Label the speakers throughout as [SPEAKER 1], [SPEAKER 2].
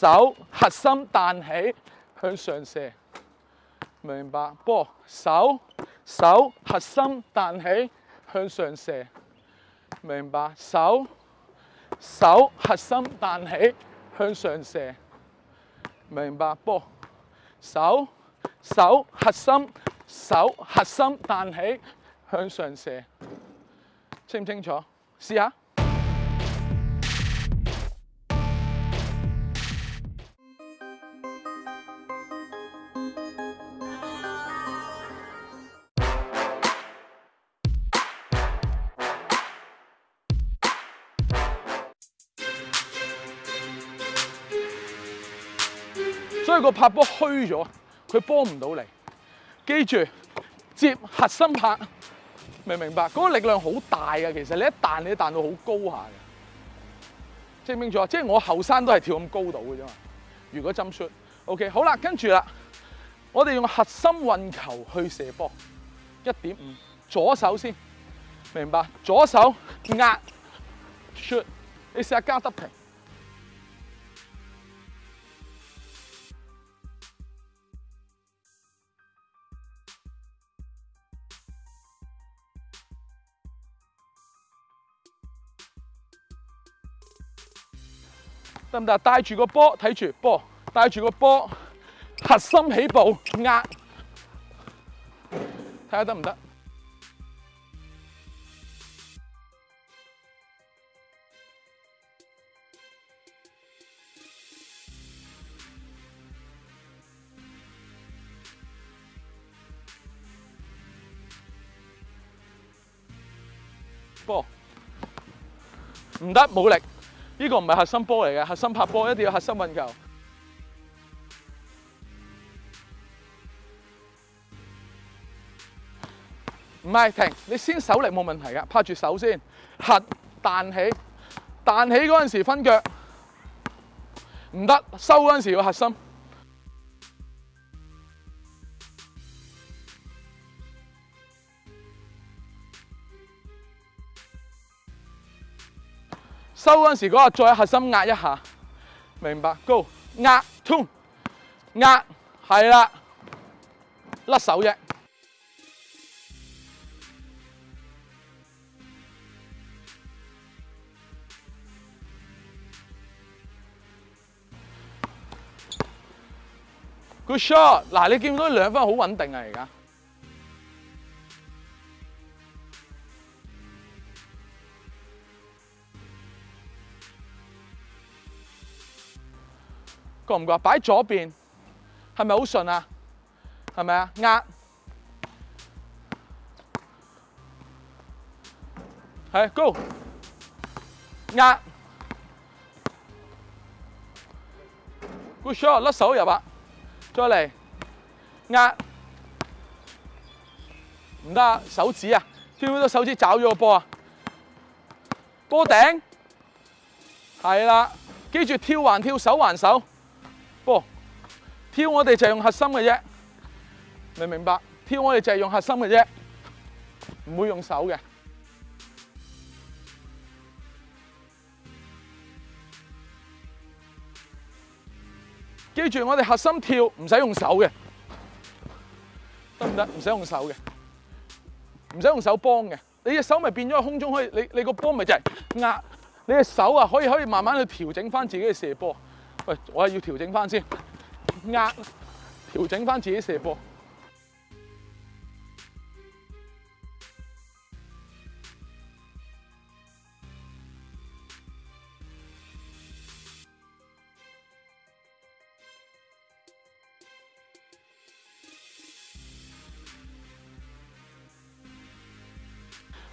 [SPEAKER 1] 手核心弹起向上射，明白？波手手核心弹起向上射，明白？手手核心弹起向上射，明白？波手手核心手核心弹起向上射，清唔清楚？试下。个拍波虚咗，佢幫唔到你。记住接核心拍，明唔明白？嗰个力量好大㗎，其实你一弹你彈弹到好高下嘅。明唔明咗啊？即系我后生都系跳咁高度嘅啫嘛。如果針 s o k 好啦，跟住啦，我哋用核心运球去射波，一点五，左手先，明白？左手压 shoot，得平。得唔得？带住个波，睇住波，带住个波，核心起步压，睇下得唔得？波，唔得，冇力。呢個唔係核心波嚟嘅，核心拍波一定要核心運球。唔係停，你先手力冇問題嘅，拍住手先，核彈起，彈起嗰时時分腳，唔得收嗰时時要核心。收嗰陣時，嗰個再核心壓一下，明白？Go 壓 two 壓，係啦，甩手啫。Good shot！嗱，你見唔到兩分好穩定啊？而家。过唔过？摆左边，系咪好顺啊？系咪啊？压，系，Go，压，Good shot，甩手入八，再嚟，压，唔得手指啊，跳到手指找咗个波啊！波顶，系啦，记住跳环跳手环手。跳我哋就系用核心嘅啫，明唔明白？跳我哋就系用核心嘅啫，唔会用手嘅。记住，我哋核心跳唔使用手嘅，得唔得？唔使用手嘅，唔使用手帮嘅。你隻手咪变咗喺空中可以，你你个波咪就系压你隻手啊，可以可以慢慢去调整翻自己嘅射波。喂，我系要调整翻先。壓調整翻自己射波。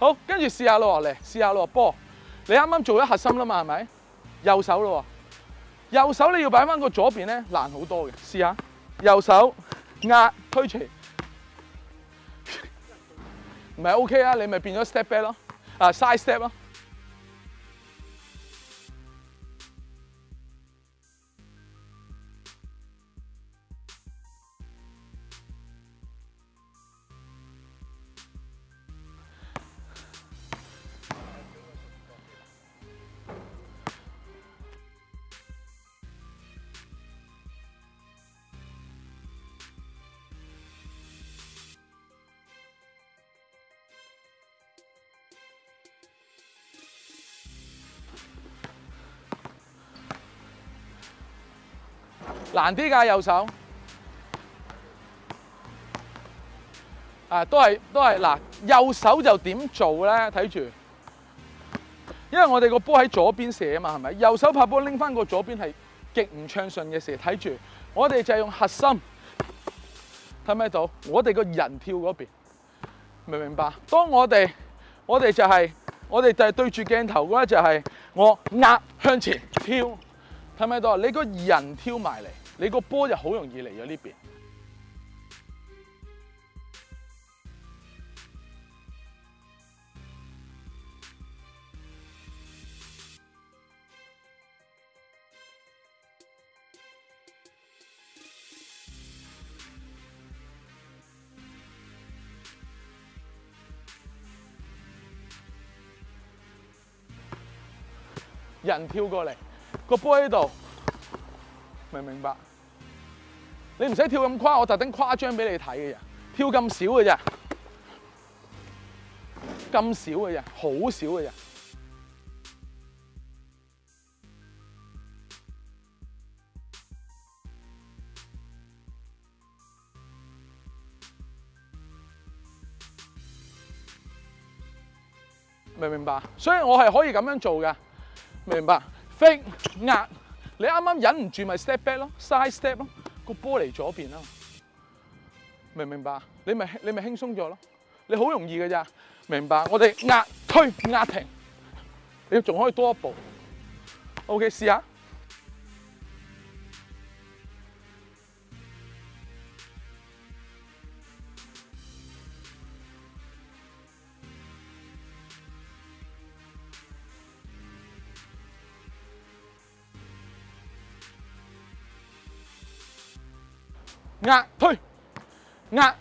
[SPEAKER 1] 好，跟住試下落嚟，試下落波。你啱啱做咗核心啦嘛，係咪？右手咯。右手你要擺翻個左邊咧難好多嘅，試下右手壓推前，唔係 OK 啊，你咪變咗 step back 咯，啊 side step 咯。难啲噶右手，啊，都系都系嗱，右手就点做咧？睇住，因为我哋个波喺左边射啊嘛，系咪？右手拍波拎翻个左边系极唔畅顺嘅事，睇住，我哋就系用核心，睇唔睇到？我哋个人跳嗰边，明唔明白？当我哋，我哋就系，我哋就系对住镜头嗰一就系我压向前跳。系咪到？你個人跳埋嚟，你個波就好容易嚟咗呢邊。人跳過嚟。個杯喺度，明唔明白，你唔使跳咁誇，我特登誇張俾你睇嘅人，跳咁少嘅啫，咁少嘅啫，好少嘅啫，明唔明白，所以我係可以咁樣做嘅，明明白。飞压，你啱啱忍唔住咪 step back 咯，side step 咯，个波嚟左边啦，明唔明白？你咪你咪轻松咗咯，你好容易嘅咋？明白？我哋压推压停，你仲可以多一步。OK，试下。㗋，推，㗚，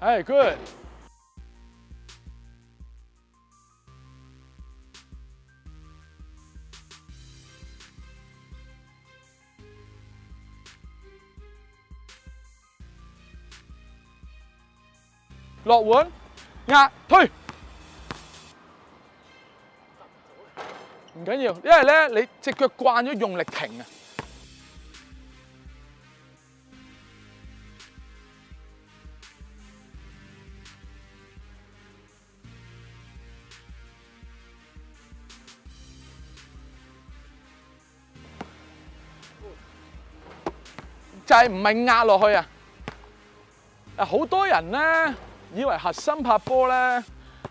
[SPEAKER 1] 好，good，落碗，㗚，推，唔緊要，因為咧你隻腳慣咗用力停啊。系唔系压落去啊？诶，好多人咧以为核心拍波咧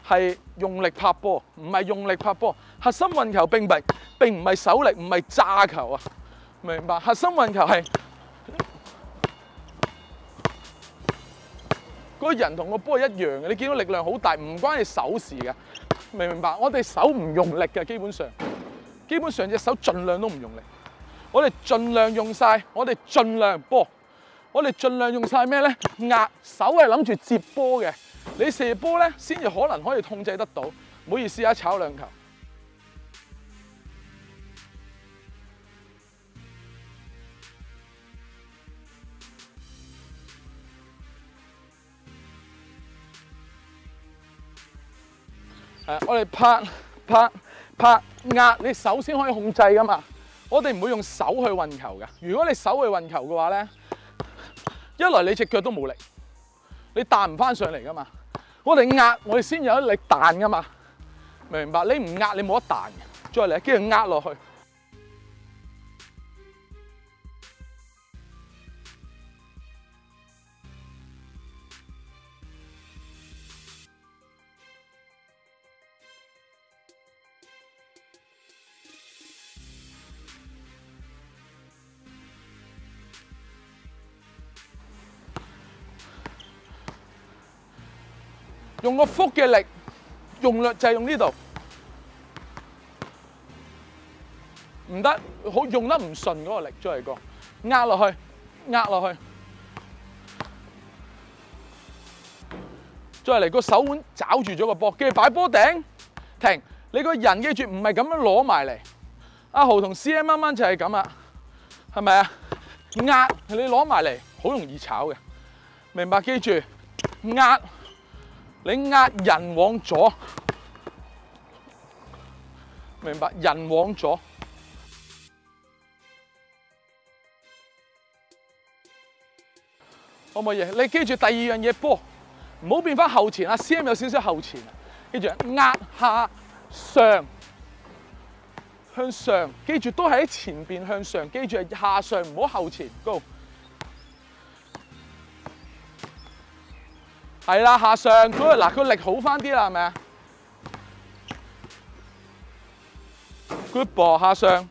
[SPEAKER 1] 系用力拍波，唔系用力拍波。核心运球并唔并唔系手力，唔系炸球啊！明唔明白？核心运球系個人同个波一样嘅，你见到力量好大，唔关你手事嘅。明唔明白？我哋手唔用力嘅，基本上基本上只手尽量都唔用力。我哋尽量用晒，我哋尽量波，我哋尽量用晒咩呢？压手係諗住接波嘅，你射波呢，先至可能可以控制得到。唔好意思啊，炒两球。我哋拍拍拍压，你手先可以控制噶嘛？我哋唔会用手去运球噶，如果你手去运球嘅话咧，一来你只脚都冇力，你弹唔翻上嚟噶嘛。我哋压，我哋先有一力弹噶嘛，明白？你唔压，你冇得弹再嚟，跟住压落去。用個腹嘅力，用力就係用呢度，唔得，好用得唔順嗰個力，再嚟個，壓落去，壓落去，再嚟個手腕抓住咗個膊，跟住擺波頂，停，你個人記住唔係咁樣攞埋嚟，阿豪同 CM 啱啱就係咁啊，係咪啊？壓你攞埋嚟，好容易炒嘅，明白記住，壓。你压人往左，明白？人往左，可唔可以？你记住第二样嘢，波唔好变翻后前啊！C M 有少少后前，记住压下上向上，记住都系喺前边向上，记住下上唔好后前，Go。係啦，下上，嗱，佢力好翻啲啦，係咪啊？Good b a l l 下上。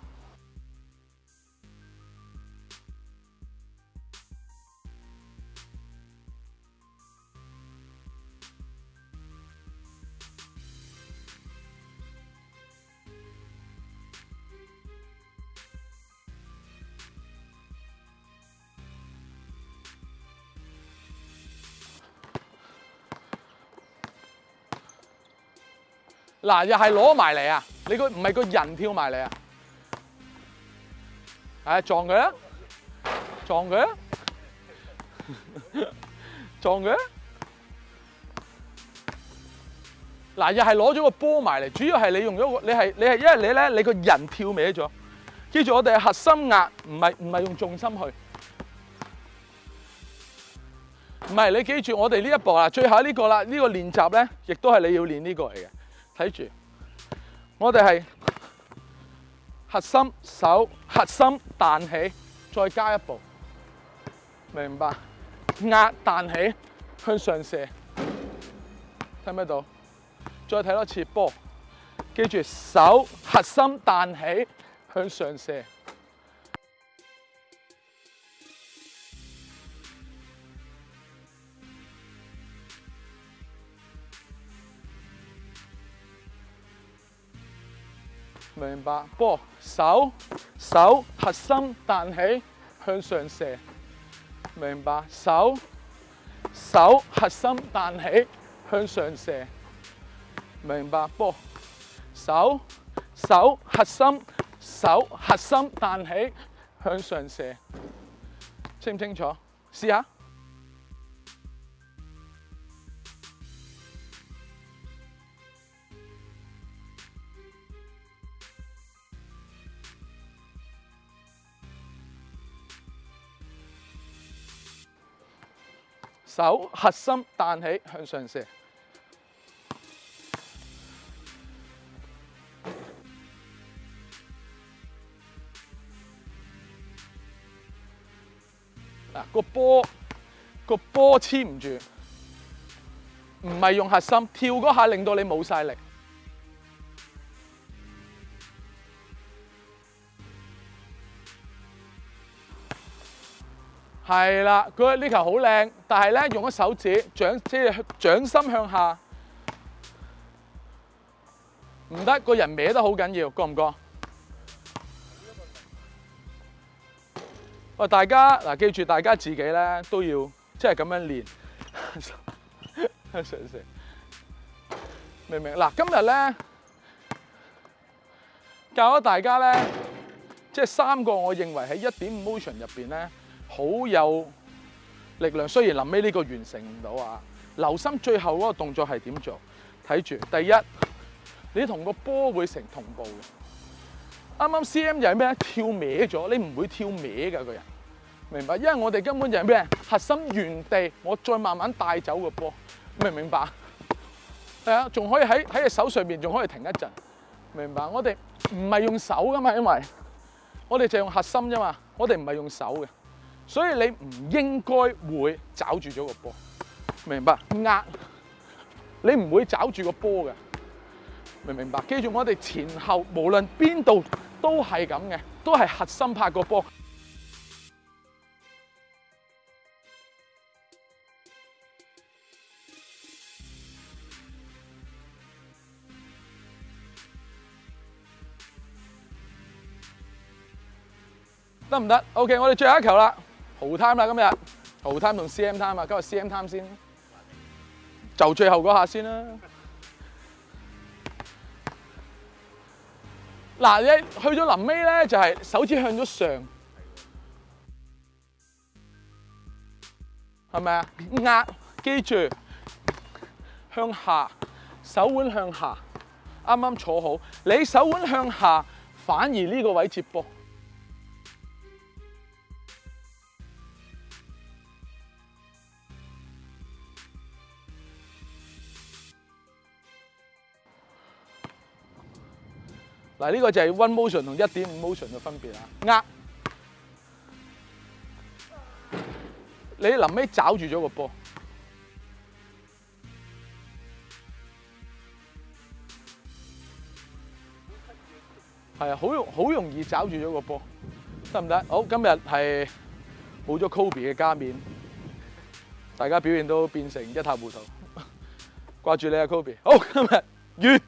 [SPEAKER 1] 嗱，又系攞埋嚟啊！你个唔系个人跳埋嚟啊？系撞佢，啊！撞佢，啊！撞佢。嗱，又系攞咗个波埋嚟，主要系你用咗个，你系你系，因为你咧，你个人跳歪咗。记住，我哋核心压唔系唔系用重心去，唔系你记住，我哋呢一步啊，最后呢个啦，呢个练习咧，亦都系你要练呢个嚟嘅。睇住，我哋系核心手，核心彈起，再加一步，明白？壓彈起向上射，睇唔睇到？再睇多次波，记住手核心彈起向上射。明白，波手手核心彈起向上射，明白手手核心彈起向上射，明白波手手核心手核心彈起向上射，清唔清楚？試下。手核心弹起向上射，嗱个波个波黐唔住，唔系用核心跳嗰下，令到你冇晒力。系啦，佢呢球好靓，但系咧用咗手指掌，即掌心向下，唔得，个人歪得好紧要，觉唔觉？喂，大家嗱，记住大家自己咧都要即系咁样练，明唔明？嗱，今日咧教咗大家咧，即系三个我认为喺一点五 motion 入边咧。好有力量，虽然临尾呢个完成唔到啊。留心最后嗰个动作系点做？睇住第一，你同个波会成同步嘅。啱啱 C.M. 又系咩？跳歪咗，你唔会跳歪噶个人，明白？因为我哋根本就系咩？核心原地，我再慢慢带走个波，明唔明白係系啊，仲可以喺喺只手上边，仲可以停一阵，明白？我哋唔系用手噶嘛，因为我哋就用核心啫嘛，我哋唔系用手嘅。所以你唔應該會找住咗個波，明白？壓你唔會找住個波嘅，明唔明白？記住，我哋前後無論邊度都係咁嘅，都係核心拍個波。得唔得？OK，我哋最後一球啦。好 time 啦，今日好 time 同 C M time 啊，今日 C M time 先，就最后嗰下先啦。嗱，你去到临尾咧，就系手指向咗上，系咪啊？压，记住向下，手腕向下，啱啱坐好，你手腕向下，反而呢个位接波。啊！呢個就係 One Motion 同一點五 Motion 嘅分別啊。握，你臨尾抓住咗個波，係啊，好容好容易抓住咗個波，得唔得？好，今日係冇咗 Kobe 嘅加冕，大家表現都變成一塌糊塗。掛住你啊，Kobe！好，今日完。